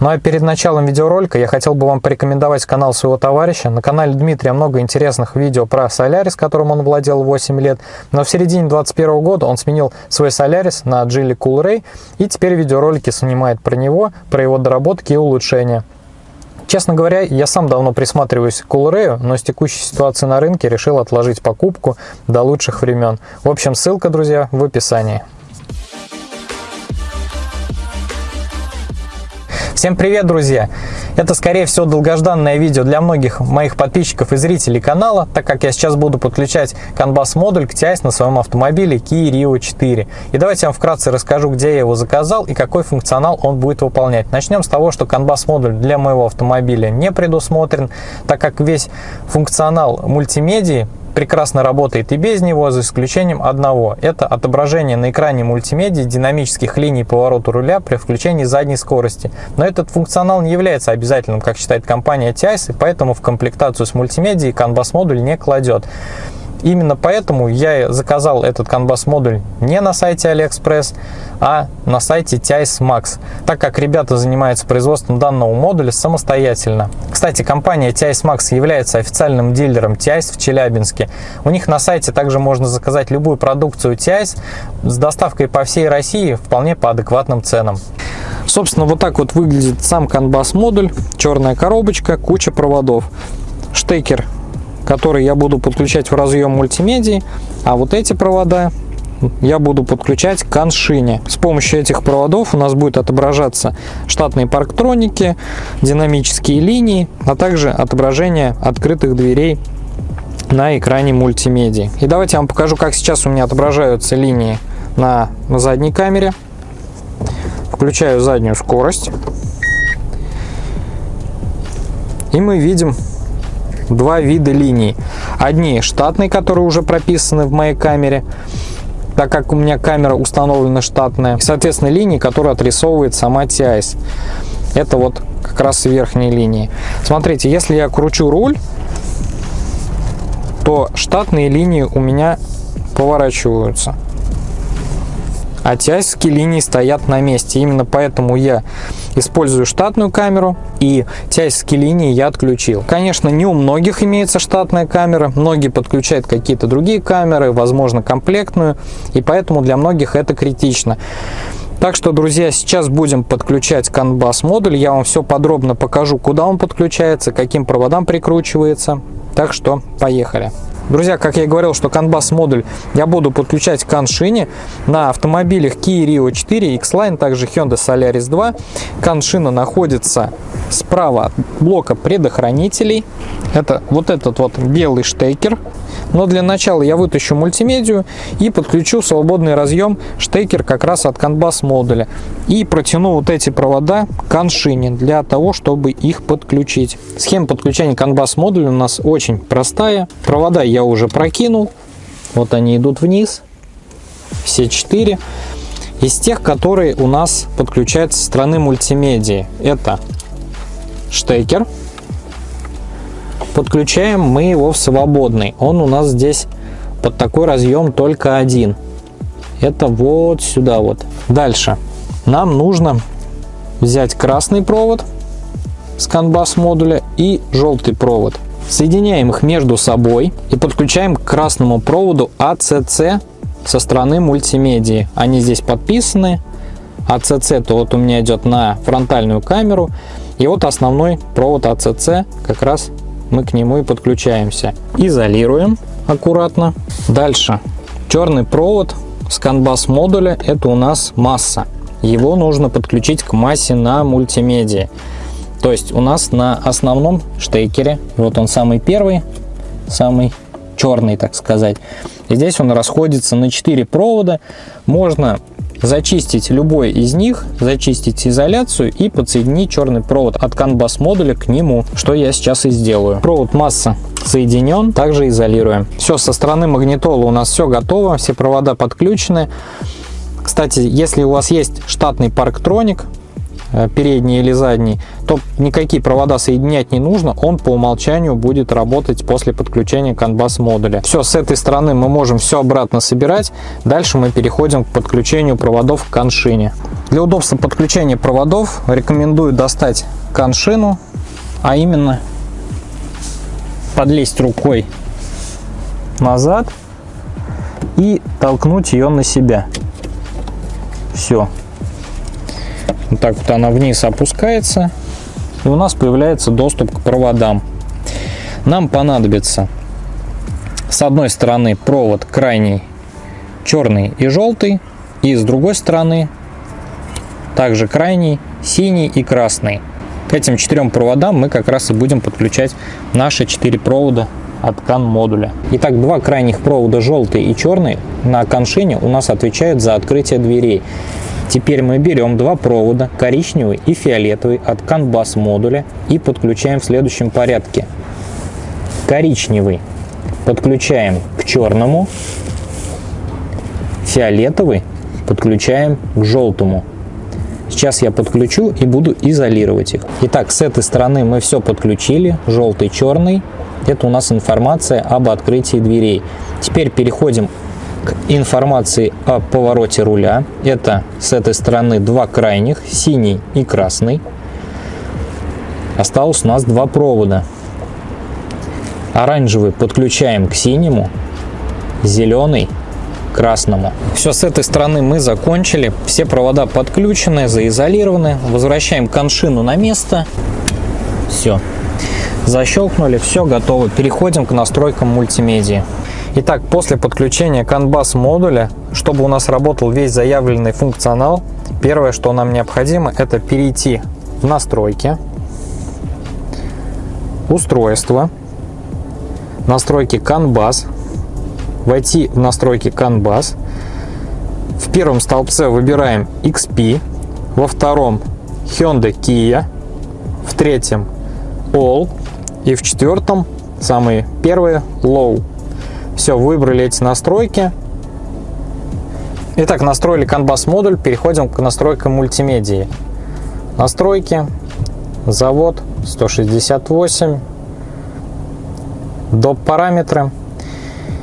Ну а перед началом видеоролика я хотел бы вам порекомендовать канал своего товарища. На канале Дмитрия много интересных видео про Solaris, которым он владел 8 лет. Но в середине 2021 года он сменил свой Solaris на Geely Coolray и теперь видеоролики снимает про него, про его доработки и улучшения. Честно говоря, я сам давно присматриваюсь к Coolray, но с текущей ситуацией на рынке решил отложить покупку до лучших времен. В общем, ссылка, друзья, в описании. Всем привет, друзья! Это, скорее всего, долгожданное видео для многих моих подписчиков и зрителей канала, так как я сейчас буду подключать CAN-BUS модуль к TIAS на своем автомобиле Kia Rio 4. И давайте я вам вкратце расскажу, где я его заказал и какой функционал он будет выполнять. Начнем с того, что CAN-BUS модуль для моего автомобиля не предусмотрен, так как весь функционал мультимедии прекрасно работает и без него, за исключением одного. Это отображение на экране мультимедиа динамических линий поворота руля при включении задней скорости. Но этот функционал не является обязательным, как считает компания TIAS, и поэтому в комплектацию с мультимедией CAN-BUS модуль не кладет. Именно поэтому я заказал этот CAN-BUS модуль не на сайте AliExpress, а на сайте TIAS Max, так как ребята занимаются производством данного модуля самостоятельно. Кстати, компания TIAS Max является официальным дилером TIAS в Челябинске. У них на сайте также можно заказать любую продукцию TIAS с доставкой по всей России вполне по адекватным ценам. Собственно, вот так вот выглядит сам CAN-BUS модуль. Черная коробочка, куча проводов. Штекер который я буду подключать в разъем мультимедии, а вот эти провода я буду подключать к аншине. С помощью этих проводов у нас будет отображаться штатные парктроники, динамические линии, а также отображение открытых дверей на экране мультимедии. И давайте я вам покажу, как сейчас у меня отображаются линии на задней камере. Включаю заднюю скорость. И мы видим два вида линий. Одни штатные, которые уже прописаны в моей камере, так как у меня камера установлена штатная. Соответственно, линии, которые отрисовывает сама TIS. Это вот как раз верхние линии. Смотрите, если я кручу руль, то штатные линии у меня поворачиваются а тяжкие линии стоят на месте. Именно поэтому я использую штатную камеру и тяжкие линии я отключил. Конечно, не у многих имеется штатная камера, многие подключают какие-то другие камеры, возможно комплектную, и поэтому для многих это критично. Так что, друзья, сейчас будем подключать CAN BUS модуль. Я вам все подробно покажу, куда он подключается, каким проводам прикручивается. Так что, поехали. Друзья, как я и говорил, что BUS модуль я буду подключать к CAN на автомобилях Kia Rio 4, X-Line, также Hyundai Solaris 2. CAN находится справа от блока предохранителей. Это вот этот вот белый штекер. Но для начала я вытащу мультимедию и подключу свободный разъем штекер как раз от BUS модуля. И протяну вот эти провода к CAN для того, чтобы их подключить. Схема подключения BUS модуля у нас очень простая. Провода я уже прокинул. Вот они идут вниз. Все четыре. Из тех, которые у нас подключаются со стороны мультимедии. Это штекер. Подключаем мы его в свободный. Он у нас здесь под такой разъем только один. Это вот сюда вот. Дальше. Нам нужно взять красный провод с CAN модуля и желтый провод. Соединяем их между собой и подключаем к красному проводу ACC со стороны мультимедии. Они здесь подписаны. ACC то вот у меня идет на фронтальную камеру. И вот основной провод ACC, как раз мы к нему и подключаемся. Изолируем аккуратно. Дальше. Черный провод с CAN модуля это у нас масса. Его нужно подключить к массе на мультимедии. То есть у нас на основном штекере, вот он самый первый, самый черный, так сказать. Здесь он расходится на 4 провода. Можно зачистить любой из них, зачистить изоляцию и подсоединить черный провод от CAN модуля к нему, что я сейчас и сделаю. Провод масса соединен, также изолируем. Все, со стороны магнитола у нас все готово, все провода подключены. Кстати, если у вас есть штатный парктроник, передний или задний, то никакие провода соединять не нужно, он по умолчанию будет работать после подключения CAN-BUS модуля. Все, с этой стороны мы можем все обратно собирать, дальше мы переходим к подключению проводов к каншине. Для удобства подключения проводов рекомендую достать каншину, а именно подлезть рукой назад и толкнуть ее на себя. Все. Вот так вот она вниз опускается. И у нас появляется доступ к проводам. Нам понадобится с одной стороны провод крайний черный и желтый. И с другой стороны также крайний синий и красный. К этим четырем проводам мы как раз и будем подключать наши четыре провода от CAN модуля. Итак, два крайних провода желтый и черный на коншине у нас отвечают за открытие дверей. Теперь мы берем два провода, коричневый и фиолетовый от CAN модуля и подключаем в следующем порядке. Коричневый подключаем к черному, фиолетовый подключаем к желтому. Сейчас я подключу и буду изолировать их. Итак, с этой стороны мы все подключили, желтый, черный. Это у нас информация об открытии дверей. Теперь переходим к информации о повороте руля. Это с этой стороны два крайних, синий и красный. Осталось у нас два провода. Оранжевый подключаем к синему, зеленый красному. Все, с этой стороны мы закончили. Все провода подключены, заизолированы. Возвращаем коншину на место. Все. Защелкнули, все готово. Переходим к настройкам мультимедиа. Итак, после подключения CAN-BUS модуля, чтобы у нас работал весь заявленный функционал, первое, что нам необходимо, это перейти в настройки, устройство, настройки CAN-BUS, войти в настройки CAN-BUS. В первом столбце выбираем XP, во втором Hyundai Kia, в третьем All, и в четвертом, самые первые, low. Все, выбрали эти настройки. Итак, настроили BUS модуль, переходим к настройкам мультимедии. Настройки, завод 168, доп. параметры.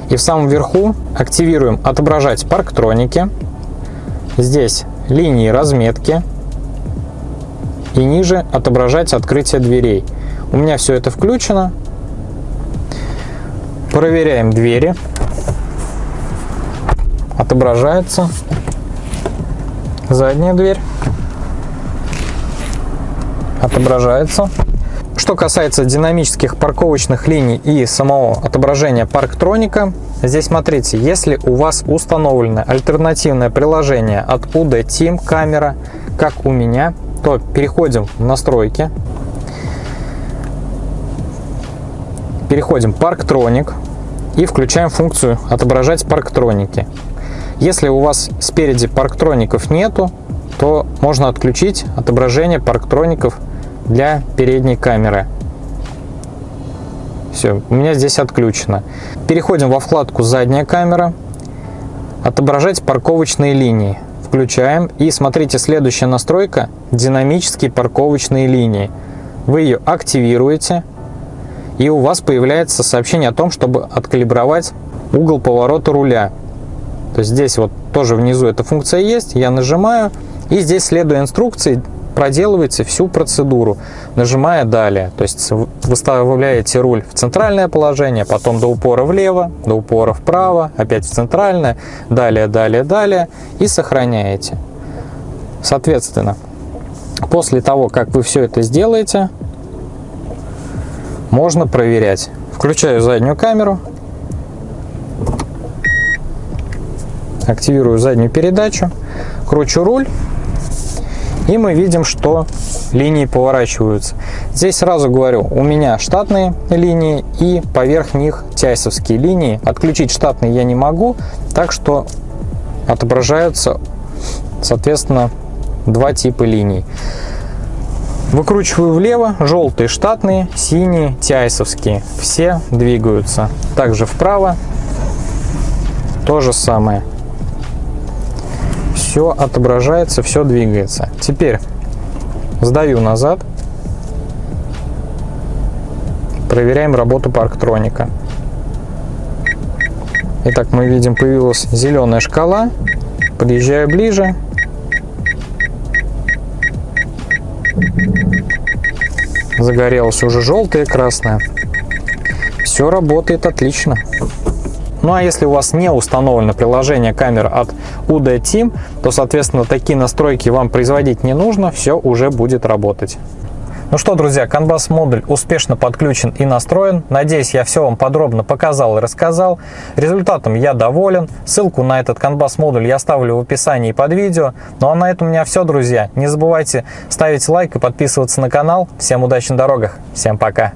И в самом верху активируем отображать парктроники. Здесь линии разметки. И ниже отображать открытие дверей. У меня все это включено. Проверяем двери. Отображается задняя дверь. Отображается. Что касается динамических парковочных линий и самого отображения парктроника, здесь смотрите, если у вас установлено альтернативное приложение от UD Team камера, как у меня, то переходим в настройки, переходим Parktronic и включаем функцию отображать парктроники. Если у вас спереди парктроников нету, то можно отключить отображение парктроников для передней камеры. Все, у меня здесь отключено. Переходим во вкладку задняя камера, отображать парковочные линии. Включаем и смотрите, следующая настройка динамические парковочные линии. Вы ее активируете, и у вас появляется сообщение о том, чтобы откалибровать угол поворота руля. То есть здесь вот тоже внизу эта функция есть, я нажимаю, и здесь, следуя инструкции, проделываете всю процедуру, нажимая далее. То есть выставляете руль в центральное положение, потом до упора влево, до упора вправо, опять в центральное, далее, далее, далее и сохраняете. Соответственно, после того, как вы все это сделаете, можно проверять. Включаю заднюю камеру, активирую заднюю передачу, кручу руль, и мы видим, что линии поворачиваются. Здесь сразу говорю, у меня штатные линии и поверх них тяйсовские линии. Отключить штатные я не могу, так что отображаются, соответственно, два типа линий. Выкручиваю влево, желтые штатные, синие тяйсовские. Все двигаются. Также вправо то же самое. Все отображается, все двигается. Теперь Сдаю назад. Проверяем работу парктроника. Итак, мы видим, появилась зеленая шкала. Подъезжаю ближе. Загорелась уже желтая красная. Все работает отлично. Ну а если у вас не установлено приложение камер от UD Team, то, соответственно, такие настройки вам производить не нужно, все уже будет работать. Ну что, друзья, CAN-BUS модуль успешно подключен и настроен. Надеюсь, я все вам подробно показал и рассказал. Результатом я доволен. Ссылку на этот CAN-BUS модуль я оставлю в описании под видео. Ну а на этом у меня все, друзья. Не забывайте ставить лайк и подписываться на канал. Всем удачи на дорогах. Всем пока.